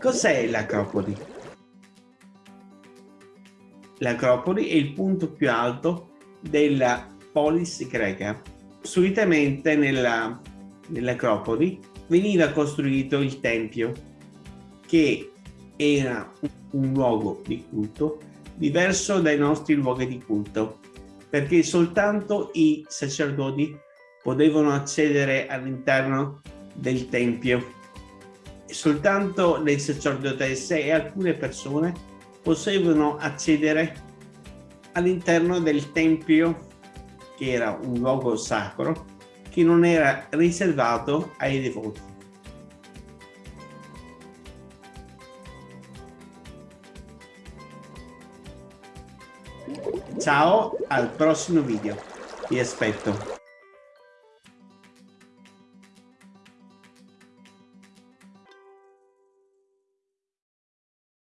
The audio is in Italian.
Cos'è l'Acropoli? L'Acropoli è il punto più alto della polis greca. Solitamente nell'Acropoli veniva costruito il Tempio, che era un luogo di culto diverso dai nostri luoghi di culto, perché soltanto i sacerdoti potevano accedere all'interno del Tempio. Soltanto le sacerdotesse e alcune persone potevano accedere all'interno del Tempio, che era un luogo sacro, che non era riservato ai devoti. Ciao, al prossimo video. Ti aspetto.